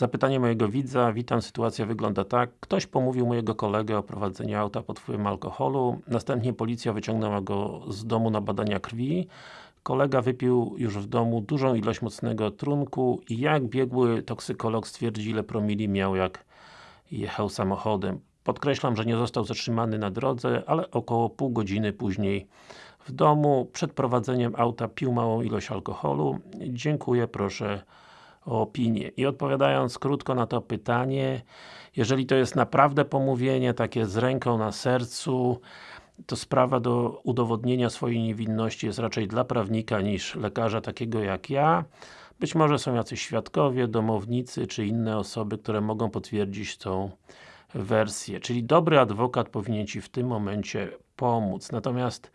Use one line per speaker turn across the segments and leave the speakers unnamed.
Zapytanie mojego widza, witam, sytuacja wygląda tak. Ktoś pomówił mojego kolegę o prowadzeniu auta pod wpływem alkoholu, następnie policja wyciągnęła go z domu na badania krwi. Kolega wypił już w domu dużą ilość mocnego trunku i jak biegły toksykolog stwierdzi ile promili miał jak jechał samochodem. Podkreślam, że nie został zatrzymany na drodze, ale około pół godziny później w domu, przed prowadzeniem auta pił małą ilość alkoholu. Dziękuję, proszę opinię. I odpowiadając krótko na to pytanie, jeżeli to jest naprawdę pomówienie, takie z ręką na sercu, to sprawa do udowodnienia swojej niewinności jest raczej dla prawnika niż lekarza takiego jak ja. Być może są jacyś świadkowie, domownicy, czy inne osoby, które mogą potwierdzić tą wersję. Czyli dobry adwokat powinien Ci w tym momencie pomóc. Natomiast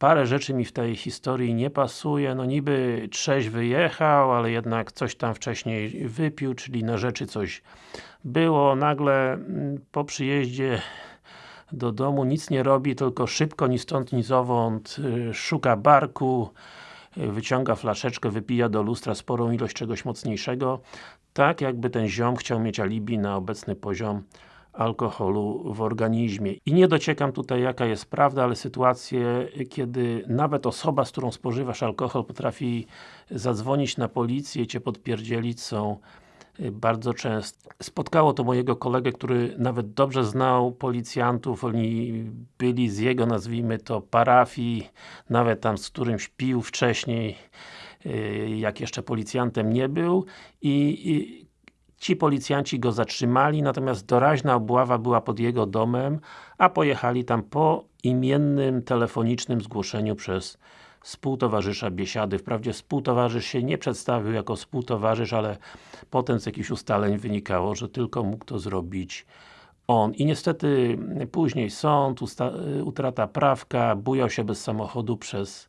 parę rzeczy mi w tej historii nie pasuje, no niby trzeź wyjechał, ale jednak coś tam wcześniej wypił, czyli na rzeczy coś było, nagle mm, po przyjeździe do domu nic nie robi, tylko szybko, ni stąd, ni zowąd y, szuka barku, y, wyciąga flaszeczkę, wypija do lustra sporą ilość czegoś mocniejszego, tak jakby ten ziom chciał mieć alibi na obecny poziom alkoholu w organizmie. I nie dociekam tutaj jaka jest prawda, ale sytuacje, kiedy nawet osoba, z którą spożywasz alkohol potrafi zadzwonić na policję Cię podpierdzielić są y, bardzo często. Spotkało to mojego kolegę, który nawet dobrze znał policjantów, oni byli z jego, nazwijmy to, parafii, nawet tam z którymś pił wcześniej, y, jak jeszcze policjantem nie był i, i Ci policjanci go zatrzymali, natomiast doraźna obława była pod jego domem, a pojechali tam po imiennym telefonicznym zgłoszeniu przez współtowarzysza Biesiady. Wprawdzie współtowarzysz się nie przedstawił jako współtowarzysz, ale potem z jakichś ustaleń wynikało, że tylko mógł to zrobić on. I niestety później sąd, utrata prawka, bujał się bez samochodu przez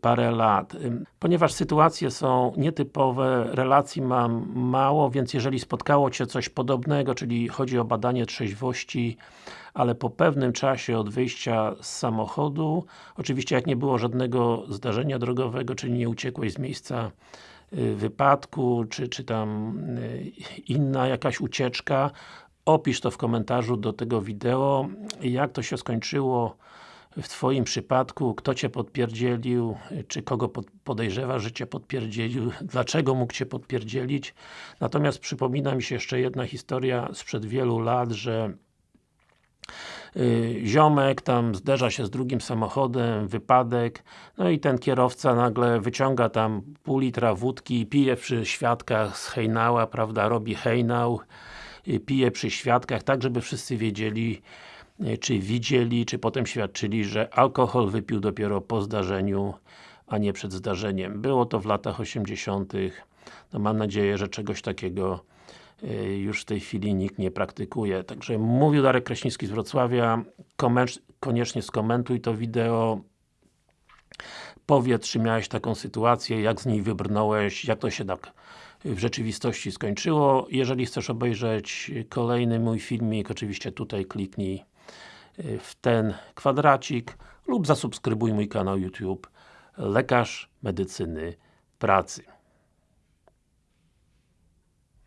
parę lat. Ponieważ sytuacje są nietypowe, relacji mam mało, więc jeżeli spotkało Cię coś podobnego, czyli chodzi o badanie trzeźwości, ale po pewnym czasie od wyjścia z samochodu, oczywiście jak nie było żadnego zdarzenia drogowego, czyli nie uciekłeś z miejsca y, wypadku, czy, czy tam y, inna jakaś ucieczka, opisz to w komentarzu do tego wideo, jak to się skończyło w Twoim przypadku, kto Cię podpierdzielił, czy kogo podejrzewa, że Cię podpierdzielił, dlaczego mógł Cię podpierdzielić. Natomiast przypomina mi się jeszcze jedna historia sprzed wielu lat, że yy, ziomek tam zderza się z drugim samochodem, wypadek, no i ten kierowca nagle wyciąga tam pół litra wódki, pije przy świadkach z hejnała, prawda, robi hejnał, yy, pije przy świadkach, tak żeby wszyscy wiedzieli, czy widzieli, czy potem świadczyli, że alkohol wypił dopiero po zdarzeniu, a nie przed zdarzeniem. Było to w latach 80. No mam nadzieję, że czegoś takiego y, już w tej chwili nikt nie praktykuje. Także mówił Darek Kraśnicki z Wrocławia, koniecznie skomentuj to wideo, powiedz, czy miałeś taką sytuację, jak z niej wybrnąłeś, jak to się tak w rzeczywistości skończyło. Jeżeli chcesz obejrzeć kolejny mój filmik, oczywiście tutaj kliknij w ten kwadracik lub zasubskrybuj mój kanał YouTube Lekarz Medycyny Pracy.